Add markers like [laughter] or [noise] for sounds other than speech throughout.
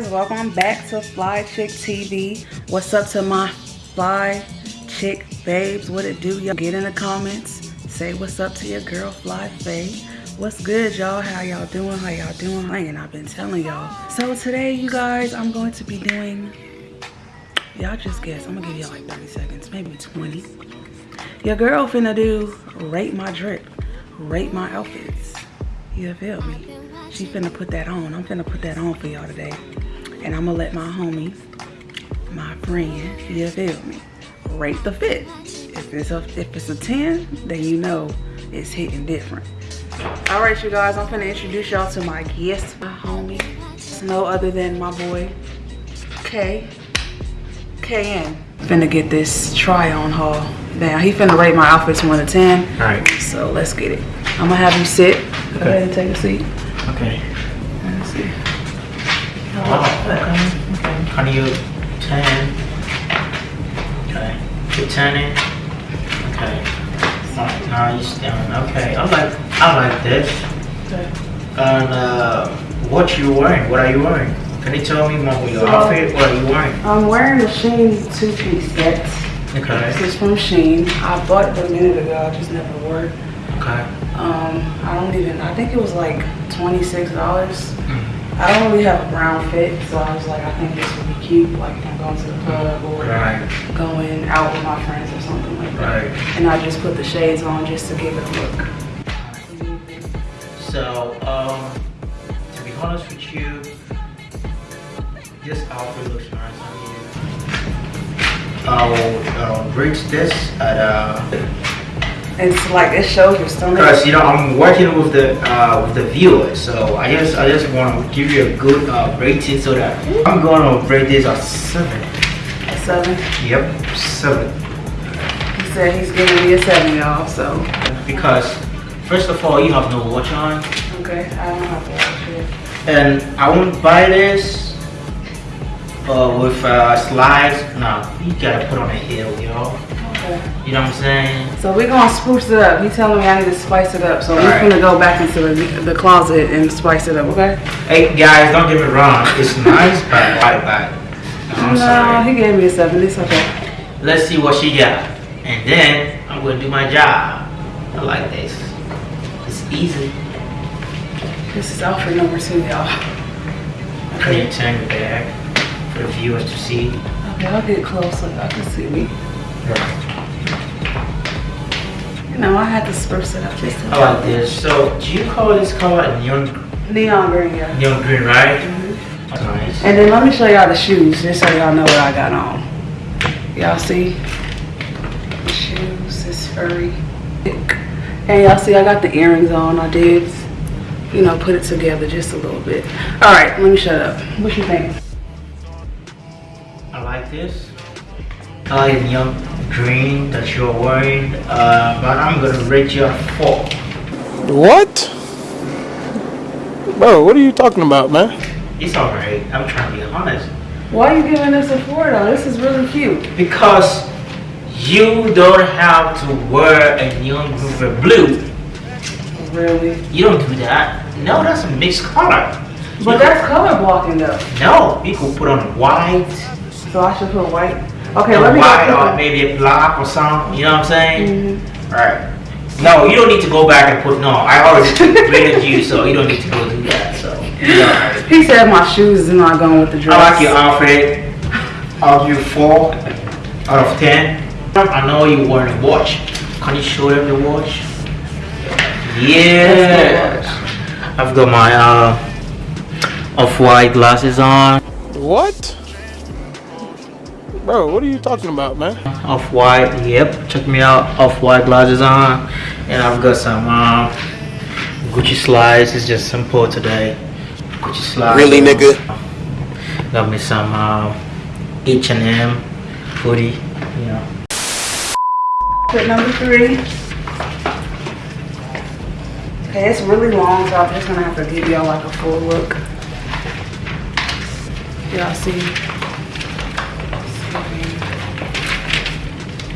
guys welcome back to fly chick tv what's up to my fly chick babes? What it do y'all? Get in the comments. Say what's up to your girl fly faye. What's good y'all? How y'all doing? How y'all doing? And i've been telling y'all. So today you guys i'm going to be doing y'all just guess. I'm gonna give y'all like 30 seconds maybe 20 your girl finna do rate my drip rate my outfits. You feel me? She finna put that on. I'm finna put that on for y'all today. And I'm gonna let my homie, my friend, you feel me, rate the fit. If it's a if it's a 10, then you know it's hitting different. All right, you guys, I'm finna introduce y'all to my guest, my homie. It's no other than my boy, K. KN. Finna get this try on haul. Now, he finna rate my outfits 1 to 10. All right. So let's get it. I'm gonna have you sit. Go ahead and take a seat. Okay. Let's see. Oh, okay. okay. How do you turn? Okay. You turn it. Okay. Now you stand. Okay. I like I like this. Okay. And uh, what you wearing? What are you wearing? Can you tell me more your So- outfit? What are you wearing? I'm wearing a SHEIN two-piece set. Okay. This is from SHEIN. I bought it a minute ago. I just never wore it. Okay. Um, I don't even. I think it was like twenty-six dollars. Mm. I don't really have a brown fit, so I was like, I think this would be cute, like if I'm going to the club or Right. going out with my friends or something like that. Right. And I just put the shades on just to give it a look. So, um, to be honest with you, this outfit looks nice on you. I'll, I'll rate this at uh, It's like it shows your stomach. because you know I'm working with the uh, with the viewers, so I just I just want to give you a good uh, rating so that I'm gonna rate this at seven. A seven. Yep, seven. He said he's giving me a seven, y'all. So Because first of all, you have no watch on. okay, I don't have to watch it. And I won't buy this uh, with uh, slides. No, you gotta put on a heel, yo. Okay. You know what I'm saying? So we're gonna spruce it up. He telling me I need to spice it up. So we're Alright. gonna go back into the, the closet and spice it up, okay? Hey guys, don't get me wrong. It's nice, but why buy? I'm no, he gave me a seven. It's okay. Let's see what she got, and then I'm gonna do my job. I like this. It's easy. This is outfit number two, y'all. Can you turn the back for the viewers to see? Okay, I'll get close so y'all can see me. You know, I had to spruce it up just a I like this. So, do you call this color neon Neon green, yeah. neon green, right? Mhm. Nice. And then let me show y'all the shoes, just so y'all know what I got on. Y'all see? The shoes is furry. And y'all see I got the earrings on. I did, you know, put it together just a little bit. All right, let me shut up. What you think? I like this. I like the neon green that you're wearing, uh, but I'm gonna rate you a four. What? Bro, what are you talking about, man? It's alright. I'm trying to be honest. Why are you giving this a four though? This is really cute. Because you don't have to wear a neon green with blue. Really? You don't do that. No, that's a mixed color. But that's color blocking though. No, you could put on white, So I should put white. Okay, a let me white go or maybe a black or something. You know what I'm saying? Mhm. Alright. No, you don't need to go back and put no. I already [laughs] rated you, so you don't need to go do that. So you're. He said my shoes is not going with the dress. I like your outfit. I'll give you four out of ten. I know you're wearing a watch. Can you show them the watch? Yeah. I've got my uh, off-white glasses on. What? Bro, what are you talking about, man? Off-white, yep. Check me out. Off-white glasses on, and I've got some uh, Gucci slides. It's just simple today. Gucci slides. Really, nigga? Got me some uh, H&M hoodie. You know. Outfit number three. Okay, it's really long, so I'm just gonna have to give y'all like a full look. Y'all see?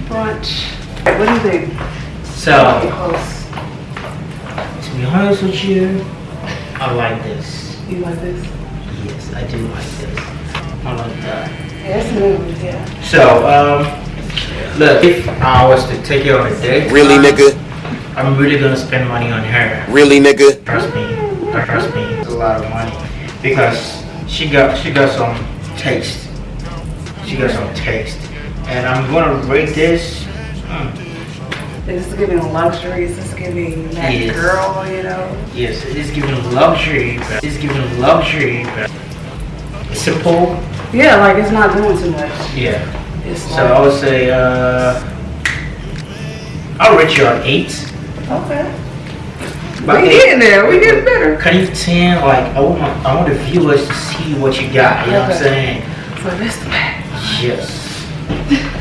Brunch. What do you think? So, close. to be honest with you, I like this. You like this? Yes, I do like this. I like that. Yeah, it's smooth, yeah. So, um, look, if I was to take you on a date, Really, nigga? I'm really gonna spend money on her. Really, nigga? Trust me, trust me, it's a lot of money because she got she got some taste. She got some taste, and I'm gonna rate this. hmm, This is giving luxuries. This is giving that Yes. girl, you know. Yes, it is giving luxury, it's giving luxury, it's simple. Yeah, like it's not doing too much. Yeah. It's So I would say uh, I'll rate you an eight. okay. But we getting there. We getting better. Can you ten? Like I want, my- I want the viewers to see what you got. You know what I'm saying? So this the back. Yes.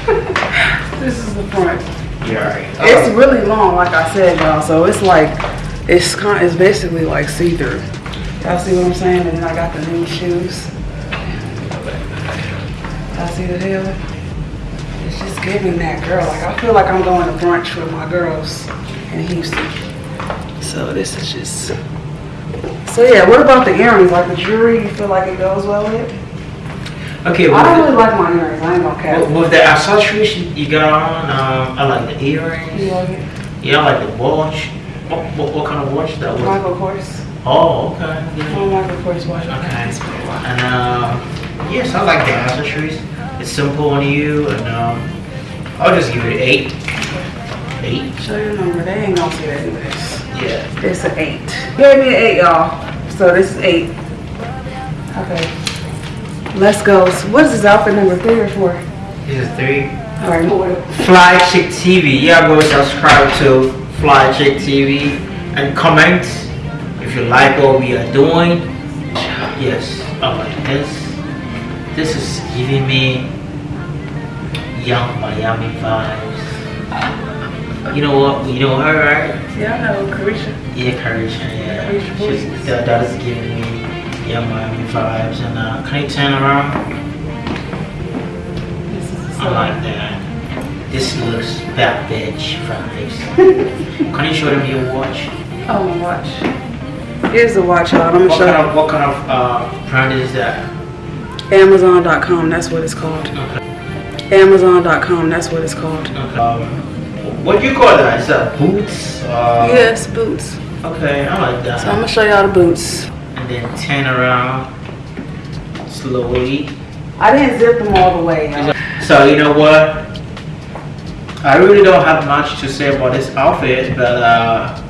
[laughs] This is the front. You're right. It's um, really long, like I said, y'all. So it's like it's kind. It's basically like see through. Y'all see what I'm saying? And then I got the new shoes. Y'all see the heel? It's just giving that girl. Like I feel like I'm going to brunch with my girls in Houston. So this is just. So yeah, what about the earrings? Like the jewelry, you feel like it goes well with? Okay. I don't really like my earrings. I ain't gonna with, with the accessories you got on, um, I like the earrings. You like it? Yeah, I like the watch. What, what, what kind of watch that was? Michael Kors. Oh, okay. Yeah. Oh, Michael Kors watch. Okay. It's pretty wild. And um, yes, I like the accessories. It's simple on you, and um, I'll just give it an eight. Eight. Show your number. They ain't gonna see that in this. Yeah. It's an eight. Gave me an eight, y'all. So this is eight. Okay. Let's go. So what is this outfit number three or four? This is three. All right. Fly Chick TV. Yeah, go subscribe to Fly Chick TV and comment if you like what we are doing. Yes, I like this. This is giving me Yung Miami vibes. You know what? You know her, right? Yeah, I know, Caresha. Yeah, Caresha, yeah. Caresha She's, that, that is giving me Yung Miami vibes. And uh, can you turn around? This is I like that. This looks bad bitch vibes. [laughs] Can you show them your watch? Oh, my watch. Here's the watch, y'all. I'm gonna What show kind you. of what kind of uh, brand is that? Amazon.com. That's what it's called. Okay. Amazon.com. That's what it's called. okay. Um, what do you call that? Is that boots? Uh, Yes, boots. Okay, I like that. So I'm gonna show y'all the boots. And then turn around slowly. I didn't zip them all the way. So you know what? I really don't have much to say about this outfit, but uh,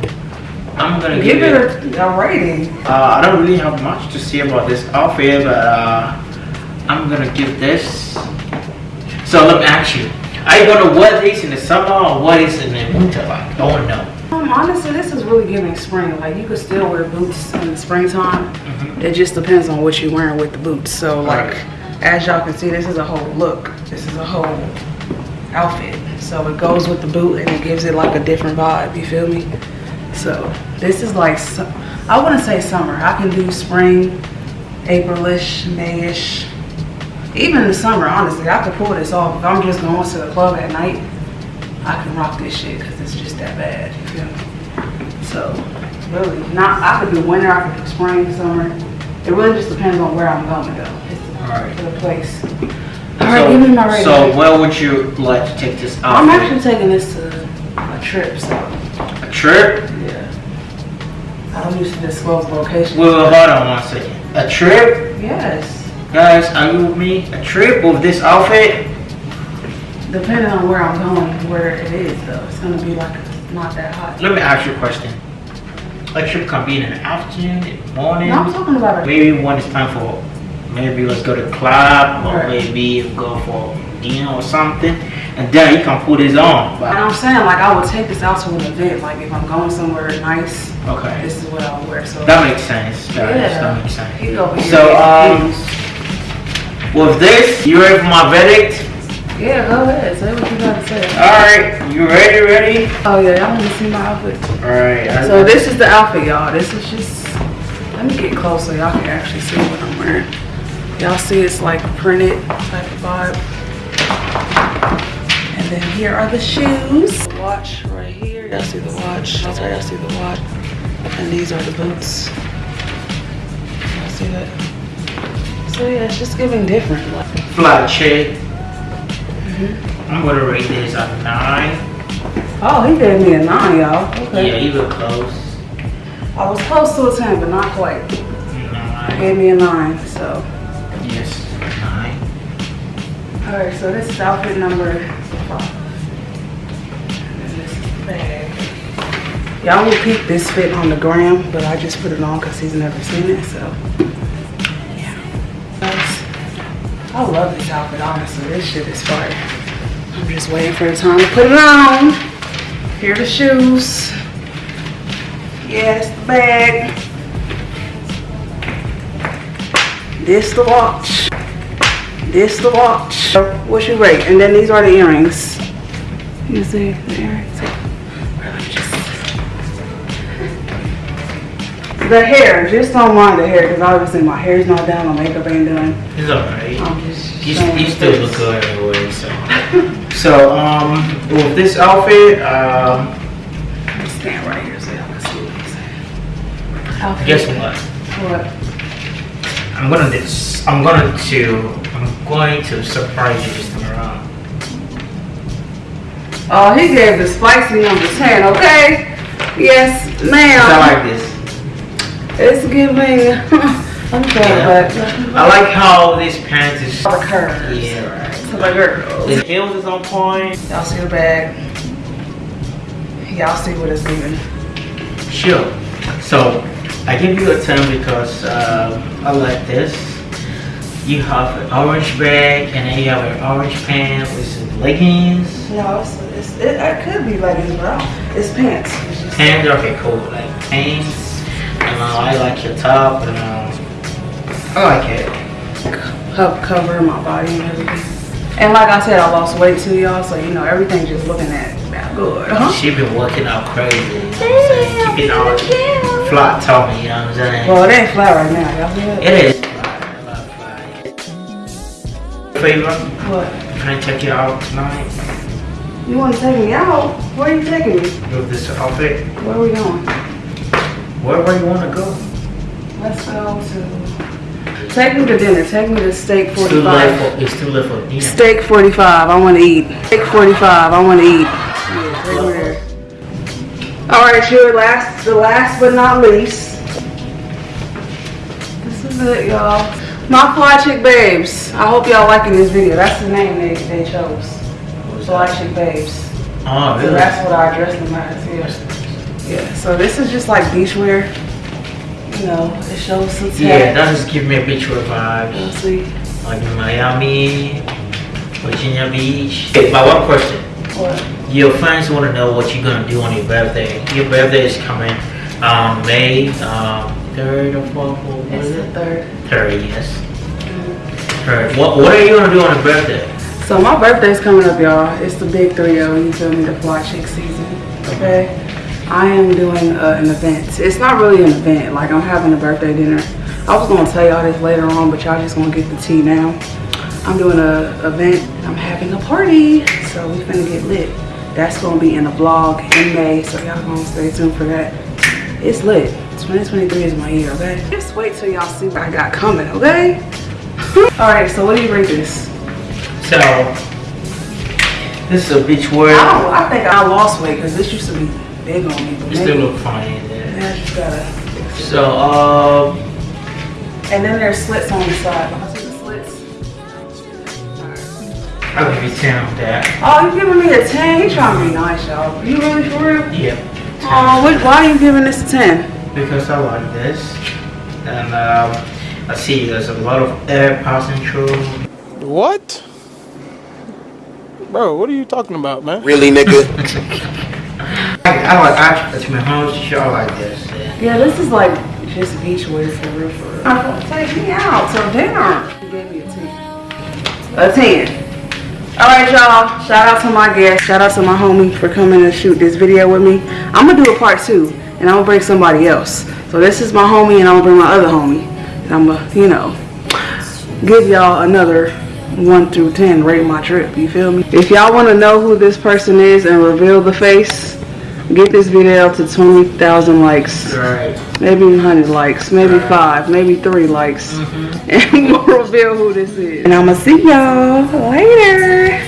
I'm gonna give, Give it a, a rating. Uh, I don't really have much to say about this outfit, but uh, I'm gonna give this. So let me ask you: Are you gonna wear this in the summer or what is in the winter like? I wanna know. Um, honestly, this is really giving spring. Like you could still wear boots in the springtime. It just depends on what you're wearing with the boots. So like, Right. as y'all can see, this is a whole look. This is a whole outfit. So it goes with the boot and it gives it like a different vibe. You feel me? So this is like, I wouldn't say summer. I can do spring, Aprilish, Mayish. Even in the summer, honestly, I could pull this off. If I'm just going to the club at night, I can rock this shit because it's just that bad. You feel me? So, really, not. I could do winter. I could do spring, summer. It really just depends on where I'm going though. It's Alright. the place. All right, me my rating. so where would you like to take this out? I'm actually taking this to a trip, so A trip? yeah. I don't usually disclose locations. Wait, wait, hold on one second. A trip, yes, guys? Are you with me? A trip with this outfit? depending on where I'm going, where it is though, it's gonna be like not that hot. Let me ask you a question. A trip can be in the afternoon, in the morning. No, I'm talking about a Maybe when it's time for, maybe let's go to club or Right. maybe go for dinner or something, and then you can put this on. And But, I'm saying like I would take this out to an event. Like if I'm going somewhere nice, okay, this is what I would wear. So that makes sense. Guys. Yeah. That makes sense. Over here So, um. With this, you ready for my verdict? Yeah, go ahead. Say what you gotta say. All right, you ready? Ready? Oh yeah, y'all want to see my outfit? All right. I- So this is the outfit, y'all. This is just. Let me get close so y'all can actually see what I'm wearing. Y'all see it's like printed type of vibe. And then here are the shoes. Watch right here. Y'all see the watch. Sorry, y'all see the watch. And these are the boots. Y'all see that? So yeah, it's just giving different. Fly chick. I'm gonna rate this a nine. Oh, he gave me a nine, y'all. Okay. Yeah, you were close. I was close to a ten, but not quite. He Nine. gave me a nine, so. Yes, nine. All right, so this is outfit number five. And this is the bag. Y'all will peek this fit on the gram, but I just put it on because he's never seen it, so. I love this outfit, honestly. This shit is fire. I'm just waiting for the time to put it on. Here are the shoes. Yes, the bag. This the watch. This the watch. What's your rate? And then these are the earrings. You see the earrings? The hair, just don't mind the hair because obviously my hair's not done, my makeup ain't done. It's alright. I'm um, just You, showing you still face. look good anyway, so. [laughs] So, um, with this outfit, um, Let me stand right here so y'all can see what he's saying. Outfit. guess what? What? I'm gonna this. I'm gonna to. I'm going to surprise you this time around. Oh, he gave the spicy number 10, okay? Yes, ma'am. I like this. It's giving. [laughs] I'm sorry, Yeah. but. I like how this pants is. The curves. Yeah, right. To the girls. The heels is on point. Y'all see the bag? Y'all see what it's giving. Sure. So I give you a 10 because um, I like this. You have an orange bag and then you have an orange pant with some leggings. No, it's, it's, it, it could be leggings, but it's pants. Pants, okay, cool. Like pants. And uh, I like your top and um, I like it. help cover my body and everything. And like I said, I lost weight too, y'all. So you know, everything just looking at that good. Huh? She been working out crazy. You know what Keeping all flat tummy, you know what I'm saying? Well, it ain't flat right now. Y'all see it? It is flat, a lot flat. Favor, What? can I check you out tonight You want to take me out? Where are you taking me? with this outfit? Where are we going? Wherever you want to go. Let's go to. Take me to dinner. Take me to steak It's too late 45. for, it's too late for dinner. Steak 45. I want to eat. Steak 45. I want to eat. Yeah, take me there. All right, sure. Last, the last but not least. This is it, y'all. My fly chick babes. I hope y'all liking this video. That's the name they, they chose. Fly chick babes. Oh, So that's what I dressed them as. Yeah. Yeah. So this is just like beachwear. You know, it shows some tech. Yeah, that just give me a beach vibes. You'll see. Like Miami, Virginia Beach. My one question. What? Your friends want to know what you're gonna do on your birthday. Your birthday is coming um, May um, 3rd or 4th, or what It's is the it? third. 3rd, yes. 3rd. What, what are you gonna do on your birthday? So my birthday's coming up, y'all. It's the big 3-0, you feel me, the fly chick season, okay? I am doing uh, an event. It's not really an event, like I'm having a birthday dinner. I was gonna tell y'all this later on, but y'all just gonna get the tea now. I'm doing a event, I'm having a party, so we finna get lit. That's gonna be in a vlog in May, so y'all gonna stay tuned for that. It's lit. 2023 is my year, okay? Just wait till y'all see what I got coming, okay? [laughs] All right, so what do you rate this? So, this is a beach I wear. I think I lost weight because this used to be big on me, but You still look fine in there. I just gotta. So, um, And then there's slits on the side. Wanna see the slits? Alright. I'll give you 10 on that. Oh, you giving me a ten? He trying to be nice, y'all. You really for real? Yep. Oh, what, why are you giving this a ten? Because I like this. And um, I see there's a lot of air passing through. What? Bro, what are you talking about, man? Really, nigga? [laughs] I, I like I it's my home show like this. Yeah. Yeah, this is like just beach wear for real, for real. Oh, take me out till dinner. You gave me a ten. A ten. All right, y'all. Shout out to my guest. Shout out to my homie for coming to shoot this video with me. I'm gonna do a part two, and I'm gonna bring somebody else. So this is my homie, and I'm gonna bring my other homie. And I'm gonna, you know, give y'all another one through ten. Rate my trip. You feel me? If y'all want to know who this person is and reveal the face, Get this video to 20,000 likes. Right. Maybe 100 likes, maybe five, maybe three likes. Mm-hmm. [laughs] And we'll reveal who this is. And I'm gonna see y'all later.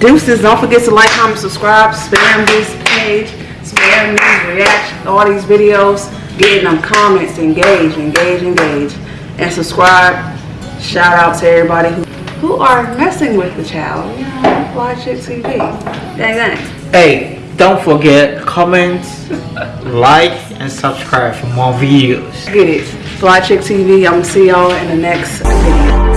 Deuces, don't forget to like, comment, subscribe, spam this page, spam these reactions, all these videos. Getting them comments, engage, engage, engage. And subscribe. Shout out to everybody who, who are messing with the child. You know, Fly Chick TV. Gang, gang. Hey, don't forget, comment, like, and subscribe for more videos. Get it. Fly Chick TV. I'm gonna see y'all in the next video.